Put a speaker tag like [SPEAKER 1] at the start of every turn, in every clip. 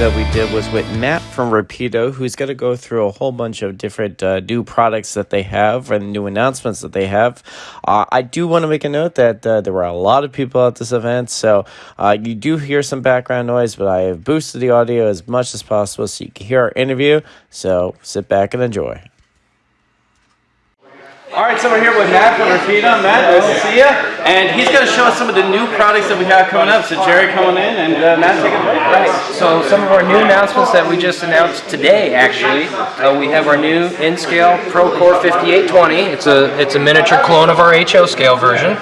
[SPEAKER 1] that we did was with Matt from Rapido, who's going to go through a whole bunch of different uh, new products that they have and new announcements that they have. Uh, I do want to make a note that uh, there were a lot of people at this event, so uh, you do hear some background noise, but I have boosted the audio as much as possible so you can hear our interview. So sit back and enjoy.
[SPEAKER 2] All right, so we're here with Matt from Rapido. Matt, nice to see you. And he's going to show us some of the new products that we have coming up. So Jerry coming in and uh, Matt take it away.
[SPEAKER 3] Right. So some of our new announcements that we just announced today, actually, uh, we have our new InScale Procor 5820. It's a it's a miniature clone of our HO scale version,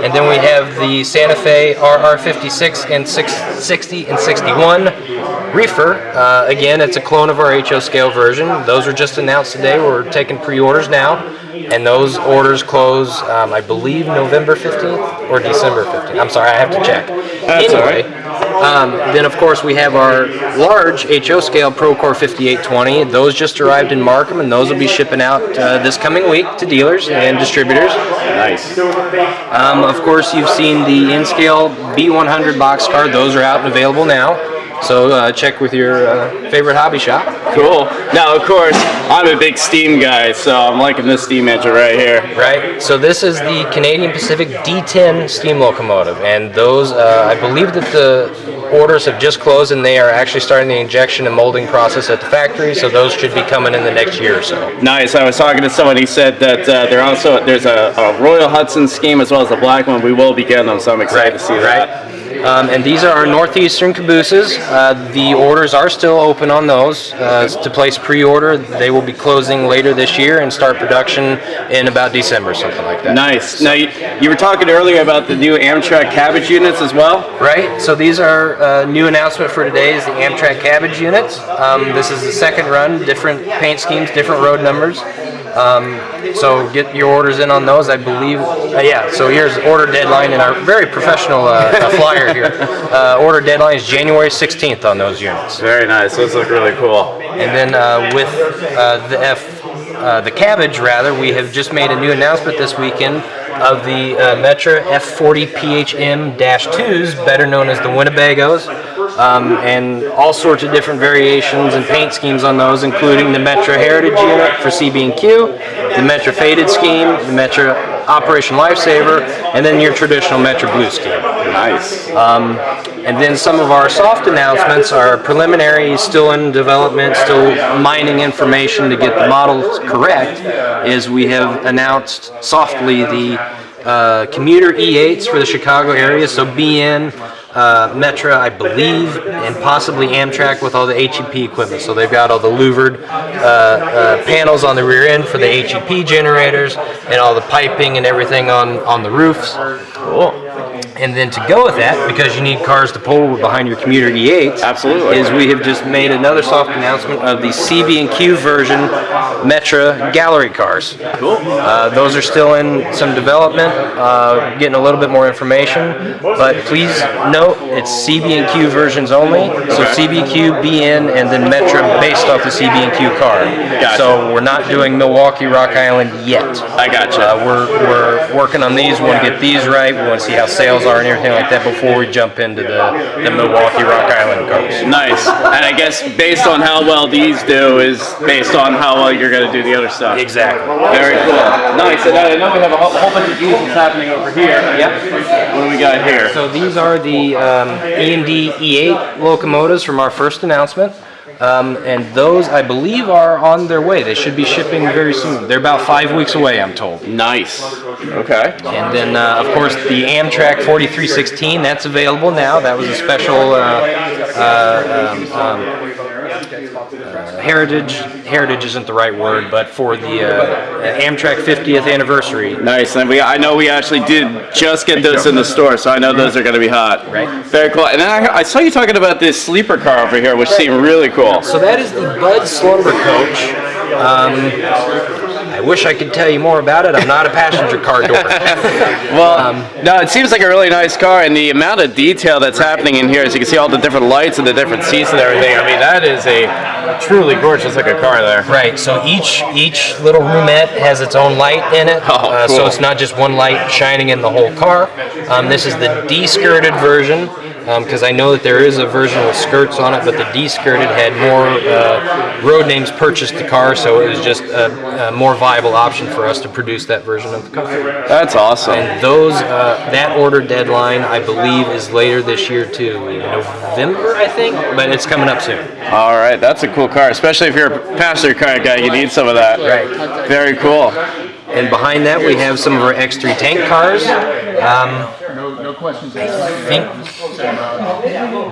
[SPEAKER 3] and then we have the Santa Fe RR56 and 660 and 61 reefer. Uh, again, it's a clone of our HO scale version. Those were just announced today. We're taking pre-orders now, and those orders close, um, I believe, November 15th or December 15th. I'm sorry, I have to check.
[SPEAKER 2] That's all
[SPEAKER 3] anyway, um, then of course we have our large HO scale Procor 5820. Those just arrived in Markham, and those will be shipping out uh, this coming week to dealers and distributors.
[SPEAKER 2] Nice.
[SPEAKER 3] Um, of course, you've seen the N Scale B100 box card. Those are out and available now. So uh, check with your uh, favorite hobby shop.
[SPEAKER 2] Cool. Now, of course, I'm a big Steam guy, so I'm liking this steam engine right here.
[SPEAKER 3] Right. So this is the Canadian Pacific D10 steam locomotive, and those uh, I believe that the orders have just closed, and they are actually starting the injection and molding process at the factory. So those should be coming in the next year or so.
[SPEAKER 2] Nice. I was talking to someone. He said that uh, they're also there's a, a Royal Hudson scheme as well as the black one. We will be getting them, so I'm excited to see that.
[SPEAKER 3] Um, and these are our northeastern cabooses. Uh, the orders are still open on those uh, to place pre-order. They will be closing later this year and start production in about December, something like that.
[SPEAKER 2] Nice. Now, you, you were talking earlier about the new Amtrak cabbage units as well.
[SPEAKER 3] Right. So these are uh, new announcement for today is the Amtrak cabbage units. Um, this is the second run, different paint schemes, different road numbers. Um, so get your orders in on those. I believe. Uh, yeah. So here's order deadline in our very professional uh, flyer here. Uh, order deadline is January 16th on those units.
[SPEAKER 2] Very nice. Those look really cool.
[SPEAKER 3] And then uh, with uh, the F, uh, the cabbage rather, we have just made a new announcement this weekend of the uh, Metra F40 PHM-2s, better known as the Winnebagos, um, and all sorts of different variations and paint schemes on those, including the Metra Heritage unit for CB&Q, the Metra Faded scheme, the Metra Operation Lifesaver, and then your traditional Metra Blue scheme.
[SPEAKER 2] Nice.
[SPEAKER 3] Um, and then some of our soft announcements are preliminary, still in development, still mining information to get the models correct, is we have announced softly the uh, commuter E8s for the Chicago area, so BN, uh, Metra, I believe, and possibly Amtrak with all the HEP equipment. So they've got all the louvered uh, uh, panels on the rear end for the HEP generators and all the piping and everything on, on the roofs.
[SPEAKER 2] Cool.
[SPEAKER 3] And then to go with that, because you need cars to pull behind your commuter E8s,
[SPEAKER 2] Absolutely.
[SPEAKER 3] is we have just made another soft announcement of the CB&Q version Metra gallery cars.
[SPEAKER 2] Cool.
[SPEAKER 3] Uh, those are still in some development, uh, getting a little bit more information. But please note, it's CB&Q versions only. So CB&Q, BN, and then Metra based off the CB&Q car.
[SPEAKER 2] Gotcha.
[SPEAKER 3] So we're not doing Milwaukee, Rock Island yet.
[SPEAKER 2] I gotcha.
[SPEAKER 3] Uh, we're, we're working on these. We want to get these right. We want to see how sales are and everything like that before we jump into the, the Milwaukee, Rock Island cars.
[SPEAKER 2] Nice. And I guess based on how well these do is based on how well you're going to do the other stuff.
[SPEAKER 3] Exactly.
[SPEAKER 2] Very cool. Nice. And I know we have a whole, whole bunch of diesels happening over here.
[SPEAKER 3] Yep.
[SPEAKER 2] What do we got here?
[SPEAKER 3] So these are the um, E&D E8 locomotives from our first announcement. Um, and those, I believe, are on their way. They should be shipping very soon. They're about five weeks away, I'm told.
[SPEAKER 2] Nice. Okay.
[SPEAKER 3] And then, uh, of course, the Amtrak 4316, that's available now. That was a special uh, uh, um, um, heritage. Heritage isn't the right word, but for the uh, Amtrak 50th anniversary.
[SPEAKER 2] Nice. And we, I know we actually did just get those in the store, so I know those are going to be hot.
[SPEAKER 3] Right.
[SPEAKER 2] Very cool. And then I, I saw you talking about this sleeper car over here, which seemed really cool.
[SPEAKER 3] So that is the Budd Slumber Coach. Um, I wish I could tell you more about it. I'm not a passenger car door.
[SPEAKER 2] Well, no, it seems like a really nice car, and the amount of detail that's happening in here, as you can see all the different lights and the different seats and everything. I mean, that is a truly gorgeous looking car there.
[SPEAKER 3] Right. So each each little roomette has its own light in it.
[SPEAKER 2] Oh,
[SPEAKER 3] uh, So it's not just one light shining in the whole car. Um, this is the de-skirted version. Because I know that there is a version with skirts on it, but the D-skirted had more uh, road names purchased the car, so it was just a, a more viable option for us to produce that version of the car.
[SPEAKER 2] That's awesome.
[SPEAKER 3] And those, uh, that order deadline, I believe, is later this year too, November, I think, but it's coming up soon.
[SPEAKER 2] All right, that's a cool car, especially if you're a passenger car guy. You need some of that.
[SPEAKER 3] Right.
[SPEAKER 2] Very cool.
[SPEAKER 3] And behind that, we have some of our X3 tank cars. Um, I think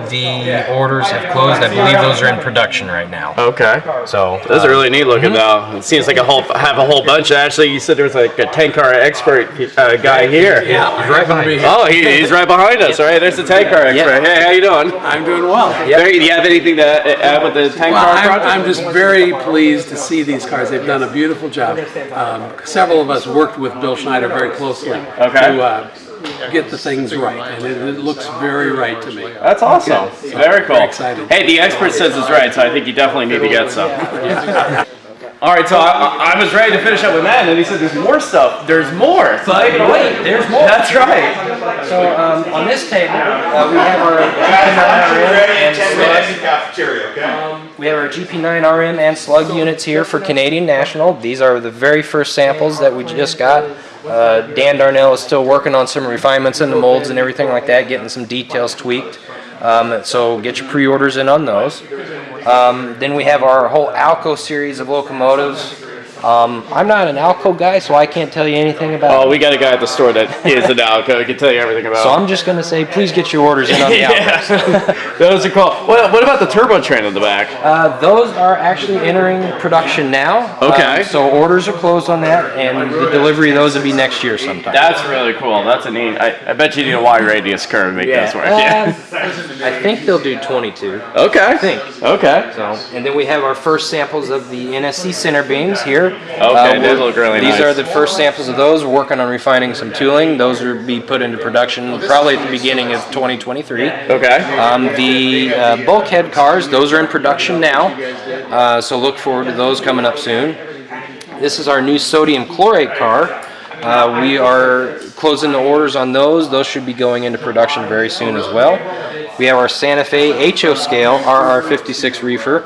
[SPEAKER 3] the orders have closed. I believe those are in production right now.
[SPEAKER 2] Okay.
[SPEAKER 3] So
[SPEAKER 2] Those are
[SPEAKER 3] uh,
[SPEAKER 2] really neat looking though. It seems like a whole have a whole bunch. Actually, you said there was like a tank car expert uh, guy here.
[SPEAKER 3] Yeah, he's right behind me.
[SPEAKER 2] Oh, he, he's right behind us. All right, there's the tank car expert. Hey, how you doing?
[SPEAKER 4] I'm doing well.
[SPEAKER 2] Barry, do you have anything to add with the 10
[SPEAKER 4] Well,
[SPEAKER 2] car
[SPEAKER 4] I'm,
[SPEAKER 2] project?
[SPEAKER 4] I'm just very pleased to see these cars. They've done a beautiful job. Um, several of us worked with Bill Schneider very closely
[SPEAKER 2] Okay.
[SPEAKER 4] to uh, get the things right, and it, it looks very right to me.
[SPEAKER 2] That's awesome. Very cool.
[SPEAKER 4] Excited.
[SPEAKER 2] Hey, the expert says it's right, so I think you definitely need to get some. All right, so I, I was ready to finish up with Matt, and then he said, "There's more stuff. There's more." So I,
[SPEAKER 3] Wait, there's more.
[SPEAKER 2] That's right.
[SPEAKER 3] So um, on this table, uh, we have our GP9RM and slug.
[SPEAKER 5] cafeteria.
[SPEAKER 3] We have our GP9RM and slug units here for Canadian National. These are the very first samples that we just got. Uh, Dan Darnell is still working on some refinements in the molds and everything like that, getting some details tweaked. Um, so get your pre-orders in on those. Um, then we have our whole Alco series of locomotives. Um, I'm not an Alco guy, so I can't tell you anything about.
[SPEAKER 2] Oh, we got a guy at the store that is an Alco. He can tell you everything about.
[SPEAKER 3] so. I'm just going to say, please get your orders in on the Alcos.
[SPEAKER 2] Those are cool. What, what about the turbo train on the back?
[SPEAKER 3] Uh, those are actually entering production now.
[SPEAKER 2] Okay.
[SPEAKER 3] Um, so orders are closed on that, and the delivery of those will be next year sometime.
[SPEAKER 2] That's really cool. That's a neat. I, I bet you need a wide radius curve to make those work.
[SPEAKER 3] Uh,
[SPEAKER 2] Yeah.
[SPEAKER 3] I think they'll do 22.
[SPEAKER 2] Okay.
[SPEAKER 3] I think.
[SPEAKER 2] Okay.
[SPEAKER 3] So, and then we have our first samples of the NSC center beams here.
[SPEAKER 2] Okay, they
[SPEAKER 3] we're-
[SPEAKER 2] look really
[SPEAKER 3] These
[SPEAKER 2] nice.
[SPEAKER 3] are the first samples of those. We're working on refining some tooling. Those will be put into production probably at the beginning of 2023.
[SPEAKER 2] Okay.
[SPEAKER 3] Um, the uh, bulkhead cars, those are in production now, uh, so look forward to those coming up soon. This is our new sodium chlorate car. Uh, we are closing the orders on those. Those should be going into production very soon as well. We have our Santa Fe HO scale RR56 reefer.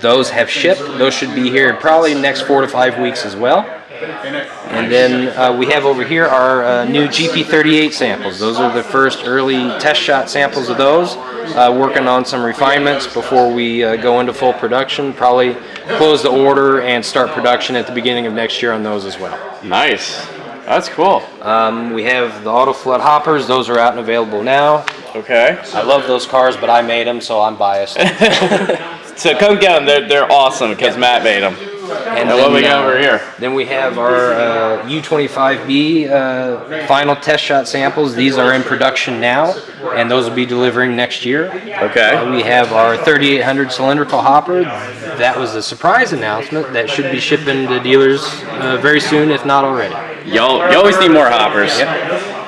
[SPEAKER 3] Those have shipped. Those should be here probably next four to five weeks as well. And then uh, we have over here our uh, new GP38 samples. Those are the first early test shot samples of those. Uh, working on some refinements before we uh, go into full production. Probably close the order and start production at the beginning of next year on those as well.
[SPEAKER 2] Nice. That's cool.
[SPEAKER 3] Um, we have the auto flood hoppers. Those are out and available now.
[SPEAKER 2] Okay.
[SPEAKER 3] I love those cars, but I made them, so I'm biased.
[SPEAKER 2] So come get them. They're, they're awesome because Matt made them.
[SPEAKER 3] And
[SPEAKER 2] And what we
[SPEAKER 3] then,
[SPEAKER 2] got
[SPEAKER 3] uh,
[SPEAKER 2] over here?
[SPEAKER 3] Then we have our uh, U25B uh, final test shot samples. These are in production now, and those will be delivering next year.
[SPEAKER 2] Okay.
[SPEAKER 3] Uh, we have our 3800 cylindrical hopper. That was a surprise announcement that should be shipping to dealers uh, very soon, if not already.
[SPEAKER 2] Y'all, you always need more hoppers.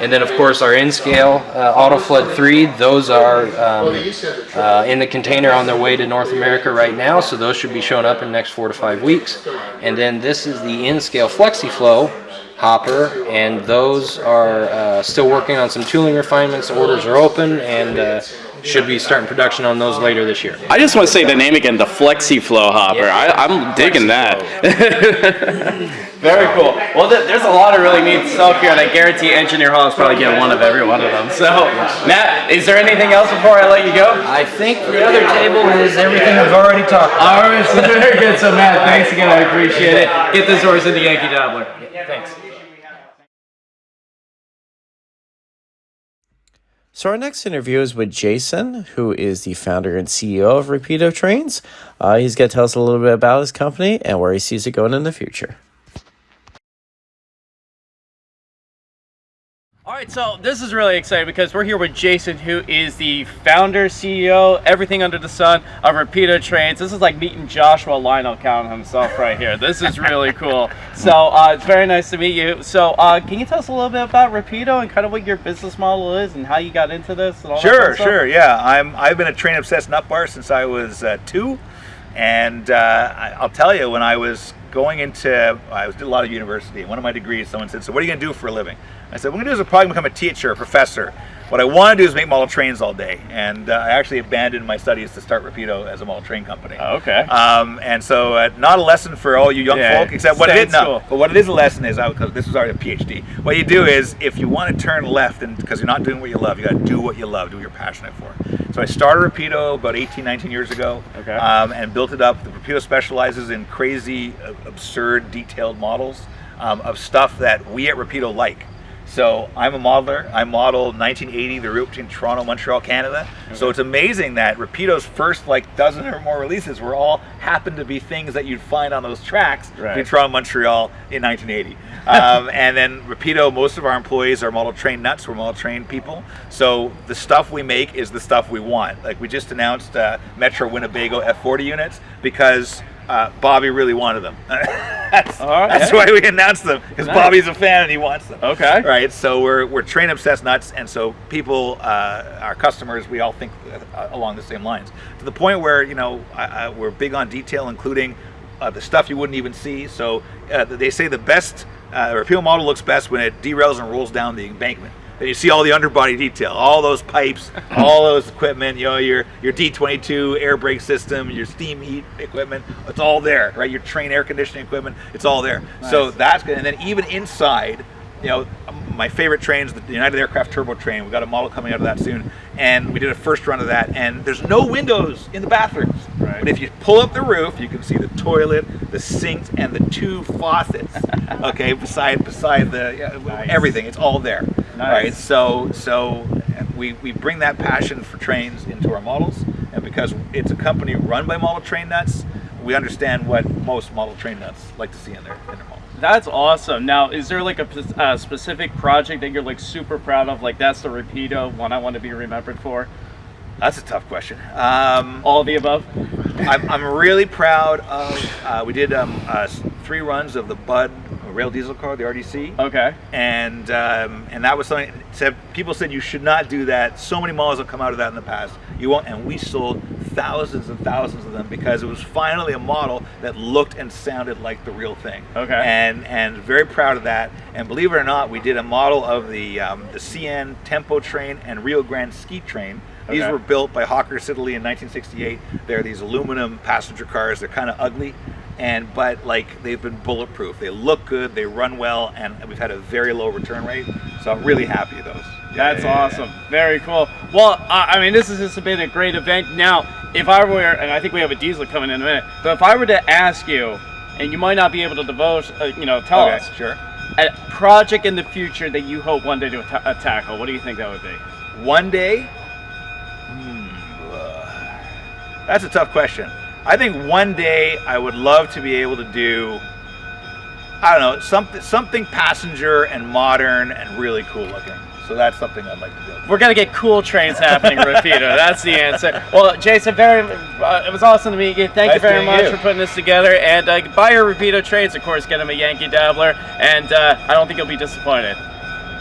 [SPEAKER 3] And then, of course, our N-scale uh, Auto Flood 3, those are um, uh, in the container on their way to North America right now, so those should be showing up in the next four to five weeks. And then this is the N-scale FlexiFlow hopper, and those are uh, still working on some tooling refinements. Orders are open, and uh, should be starting production on those later this year.
[SPEAKER 2] I just want to say the name again, the Flexi Flow hopper.
[SPEAKER 3] Yeah.
[SPEAKER 2] I, I'm digging that. Very cool. Well, th- there's a lot of really neat stuff here, and I guarantee Engineer Hall is probably getting one of every one of them. So, Matt, is there anything else before I let you go?
[SPEAKER 3] I think the other table is everything we've already talked about.
[SPEAKER 2] All right, so very good. So, Matt, thanks again. I appreciate it. Get this horse in the Yankee Dabbler.
[SPEAKER 3] Thanks.
[SPEAKER 1] So our next interview is with Jason, who is the founder and CEO of Rapido Trains. Uh, he's going to tell us a little bit about his company and where he sees it going in the future.
[SPEAKER 2] Right, so this is really exciting because we're here with Jason, who is the founder, CEO, everything under the sun of Rapido Trains. This is like meeting Joshua Lionel Cowen himself right here. This is really cool. So uh, it's very nice to meet you. So uh, can you tell us a little bit about Rapido and kind of what your business model is and how you got into this and all that
[SPEAKER 5] Sure,
[SPEAKER 2] kind of stuff?
[SPEAKER 5] sure, yeah. I'm I've been a train obsessed nut bar since I was uh, two, and uh, I'll tell you when I was going into I was did a lot of university. One of my degrees, someone said, "So what are you going to do for a living?" I said, "What I'm going to do is probably become a teacher, a professor." what I want to do is make model trains all day, and uh, I actually abandoned my studies to start Rapido as a model train company.
[SPEAKER 2] Oh, okay.
[SPEAKER 5] Um, and so, uh, not a lesson for all you young
[SPEAKER 2] Yeah,
[SPEAKER 5] folk, except what it is no, but what it is a lesson is because this was already a PhD. What you do is, if you want to turn left, and because you're not doing what you love, you got to do what you love, do what you're passionate for. So I started Rapido about 18, 19 years ago,
[SPEAKER 2] Okay.
[SPEAKER 5] um, and built it up. The Rapido specializes in crazy, absurd, detailed models um, of stuff that we at Rapido like. So I'm a modeler. I modeled 1980, the route between Toronto, Montreal, Canada. So it's amazing that Rapido's first like dozen or more releases were all happened to be things that you'd find on those tracks
[SPEAKER 2] Right.
[SPEAKER 5] between Toronto, Montreal in 1980. um, and then Rapido, most of our employees are model train nuts. We're model train people. So the stuff we make is the stuff we want. Like we just announced uh, Metra Winnebago F40 units because uh, Bobby really wanted them. that's
[SPEAKER 2] All right.
[SPEAKER 5] that's why we announced them because
[SPEAKER 2] Nice.
[SPEAKER 5] Bobby's a fan and he wants them.
[SPEAKER 2] Okay.
[SPEAKER 5] Right. So we're we're train obsessed nuts, and so people, uh, our customers, we all think uh, along the same lines. To the point where you know I, I, we're big on detail, including uh, the stuff you wouldn't even see. So uh, they say the best uh, Rapido model looks best when it derails and rolls down the embankment. Then you see all the underbody detail, all those pipes, all those equipment, you know, your your D22 air brake system, your steam heat equipment, it's all there, right? Your train air conditioning equipment, it's all there. So that's good. And then even inside, you know, my favorite trains, the United Aircraft Turbo Train. We got a model coming out of that soon, and we did a first run of that. And there's no windows in the bathrooms,
[SPEAKER 2] Right.
[SPEAKER 5] but if you pull up the roof, you can see the toilet, the sinks, and the two faucets. okay, beside beside the yeah,
[SPEAKER 2] Nice.
[SPEAKER 5] everything, it's all there.
[SPEAKER 2] Nice.
[SPEAKER 5] Right. So so we we bring that passion for trains into our models, and because it's a company run by model train nuts, we understand what most model train nuts like to see in their in their models.
[SPEAKER 2] That's awesome. Now, is there like a uh, specific project that you're like super proud of? Like that's the Rapido one I want to be remembered for.
[SPEAKER 5] That's a tough question. Um,
[SPEAKER 2] All the above.
[SPEAKER 5] I'm, I'm really proud of. Uh, we did um, uh, three runs of the Budd rail diesel car, the RDC,
[SPEAKER 2] Okay.
[SPEAKER 5] and um, and that was something. Said people said you should not do that. So many models have come out of that in the past. You won't, and we sold thousands and thousands of them because it was finally a model that looked and sounded like the real thing.
[SPEAKER 2] Okay.
[SPEAKER 5] And and very proud of that. And believe it or not, we did a model of the um, the CN Tempo train and Rio Grande Ski train. These
[SPEAKER 2] Okay.
[SPEAKER 5] were built by Hawker Siddeley in 1968. They're these aluminum passenger cars. They're kind of ugly, and but like they've been bulletproof. They look good. They run well, and we've had a very low return rate. So I'm really happy with those. Yeah,
[SPEAKER 2] That's
[SPEAKER 5] yeah, yeah,
[SPEAKER 2] awesome. Very cool. Well, I I mean, this has just been a great event. Now, if I were, and I think we have a diesel coming in a minute, but if I were to ask you, and you might not be able to devote, uh, you know, tell
[SPEAKER 5] Okay,
[SPEAKER 2] us
[SPEAKER 5] sure.
[SPEAKER 2] a project in the future that you hope one day to ta- uh, tackle. What do you think that would be?
[SPEAKER 5] One day. Hmm, uh, that's a tough question. I think one day I would love to be able to do. I don't know something something passenger and modern and really cool looking. So that's something I'd like to do.
[SPEAKER 2] We're gonna get cool trains happening, Rapido. That's the answer. Well, Jason, very, uh, it was awesome to meet you. Thank you very much
[SPEAKER 5] you.
[SPEAKER 2] for putting this together. And uh, buy your Rapido trains, of course. Get them a Yankee Dabbler, and uh, I don't think you'll be disappointed.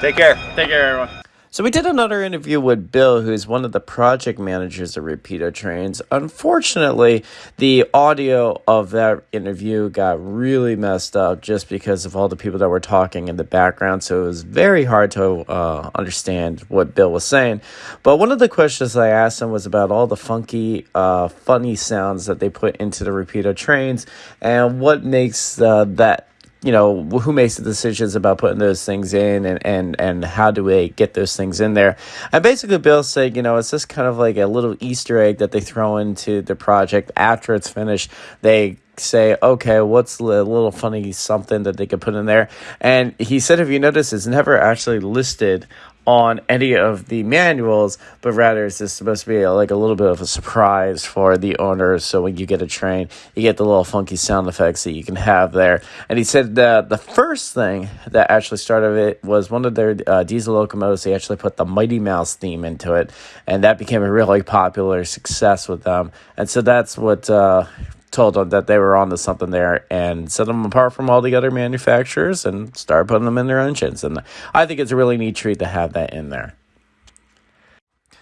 [SPEAKER 5] Take care.
[SPEAKER 2] Take care, everyone.
[SPEAKER 1] So we did another interview with Bill, who's one of the project managers of Rapido Trains. Unfortunately, the audio of that interview got really messed up just because of all the people that were talking in the background. So it was very hard to uh, understand what Bill was saying. But one of the questions I asked him was about all the funky, uh, funny sounds that they put into the Rapido Trains and what makes uh, that you know who makes the decisions about putting those things in and and and how do we get those things in there? And basically bill said you know it's just kind of like a little easter egg that they throw into the project. After it's finished they say okay what's a little funny something that they could put in there? And he said if you notice it's never actually listed on any of the manuals, but rather it's just supposed to be like a little bit of a surprise for the owners. So when you get a train, you get the little funky sound effects that you can have there. And he said that the first thing that actually started it was one of their uh, diesel locomotives. They actually put the Mighty Mouse theme into it, and that became a really popular success with them. And so that's what. Uh, told them that they were onto something there and set them apart from all the other manufacturers and start putting them in their engines. And I think it's a really neat treat to have that in there.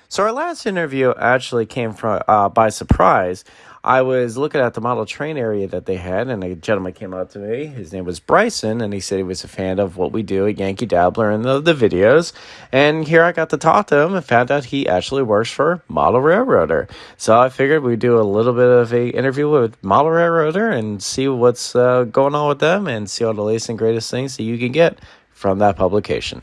[SPEAKER 1] So our last interview actually came from uh, by surprise. I was looking at the model train area that they had, and a gentleman came up to me. His name was Bryson, and he said he was a fan of what we do at Yankee Dabbler and the, the videos. And here I got to talk to him and found out he actually works for Model Railroader. So I figured we'd do a little bit of a interview with Model Railroader and see what's uh, going on with them and see all the latest and greatest things that you can get from that publication.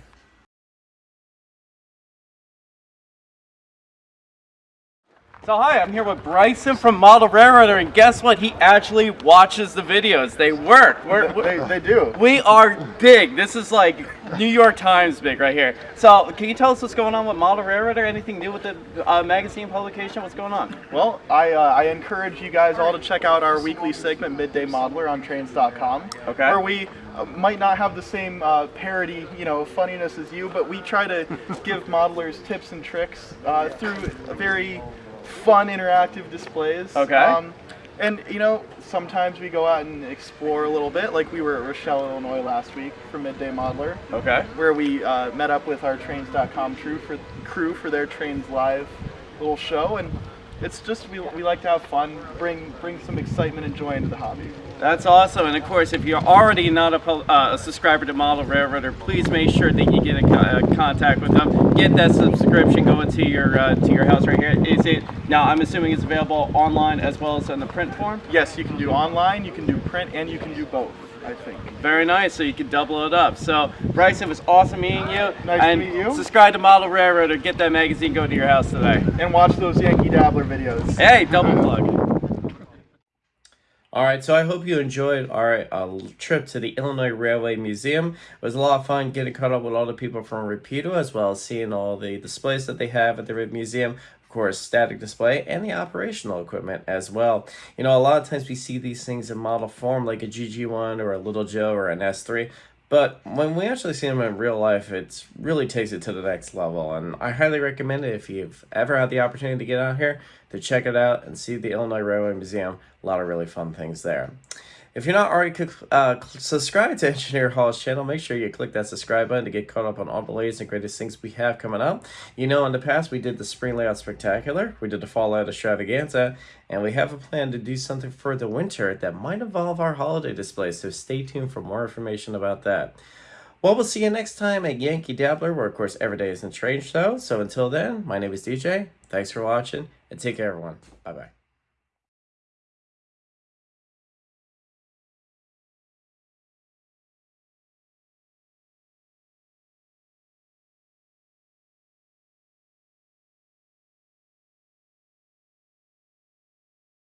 [SPEAKER 2] So hi, I'm here with Bryson from Model Railroader, and guess what? He actually watches the videos. They work. We're,
[SPEAKER 6] They, they do.
[SPEAKER 2] we are big. This is like New York Times big right here. So can you tell us what's going on with Model Railroader? Anything new with the uh, magazine publication? What's going on?
[SPEAKER 6] Well, I, uh, I encourage you guys all to check out our weekly segment, Midday Modeler, on Trains.com.
[SPEAKER 2] Okay.
[SPEAKER 6] Where we uh, might not have the same uh, parody, you know, funniness as you, but we try to give modelers tips and tricks uh, through a very fun, interactive displays.
[SPEAKER 2] Okay.
[SPEAKER 6] Um, and you know, sometimes we go out and explore a little bit, like we were at Rochelle, Illinois last week for Midday Modeler.
[SPEAKER 2] Okay.
[SPEAKER 6] where we uh, met up with our trains.com crew for crew for their trains live little show and it's just we, we like to have fun bring bring some excitement and joy into the hobby
[SPEAKER 2] That's awesome. And of course, if you're already not a, uh, a subscriber to Model Railroader, please make sure that you get in uh, contact with them. Get that subscription going to your uh, to your house right here. Is it now? I'm assuming it's available online as well as in the print form.
[SPEAKER 6] yes you can do online you can do print and you can do both i think
[SPEAKER 2] Very nice. So you can double it up. So Bryce, it was awesome meeting you.
[SPEAKER 6] Nice to meet you.
[SPEAKER 2] Subscribe to Model Railroader. Get that magazine go to your house today.
[SPEAKER 6] and watch those yankee dabbler videos
[SPEAKER 2] Hey, double plug.
[SPEAKER 1] All right, so I hope you enjoyed our uh, trip to the Illinois Railway Museum. It was a lot of fun getting caught up with all the people from Rapido, as well as seeing all the displays that they have at the museum. Course, static display and the operational equipment as well. You know, a lot of times we see these things in model form, like a GG1 or a Little Joe or an S3. But when we actually see them in real life, it really takes it to the next level. And I highly recommend it if you've ever had the opportunity to get out here to check it out and see the Illinois Railway Museum. A lot of really fun things there. If you're not already uh, subscribed to Engineer Hall's channel, make sure you click that subscribe button to get caught up on all the latest and greatest things we have coming up. You know, in the past, we did the Spring Layout Spectacular, we did the Fall Layout Extravaganza, and we have a plan to do something for the winter that might involve our holiday displays, so stay tuned for more information about that. Well, we'll see you next time at Yankee Dabbler, where, of course, every day is a train show. So until then, my name is DJ. Thanks for watching, and take care, everyone. Bye bye.